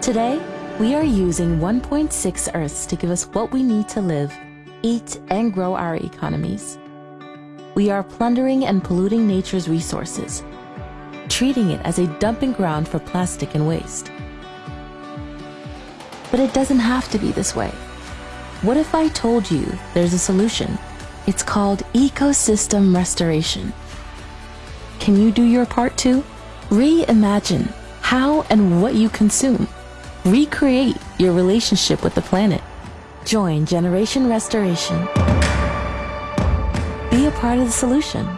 Today, we are using 1.6 Earths to give us what we need to live, eat, and grow our economies. We are plundering and polluting nature's resources, treating it as a dumping ground for plastic and waste. But it doesn't have to be this way. What if I told you there's a solution? It's called ecosystem restoration. Can you do your part too? Reimagine how and what you consume. Recreate your relationship with the planet. Join Generation Restoration. Be a part of the solution.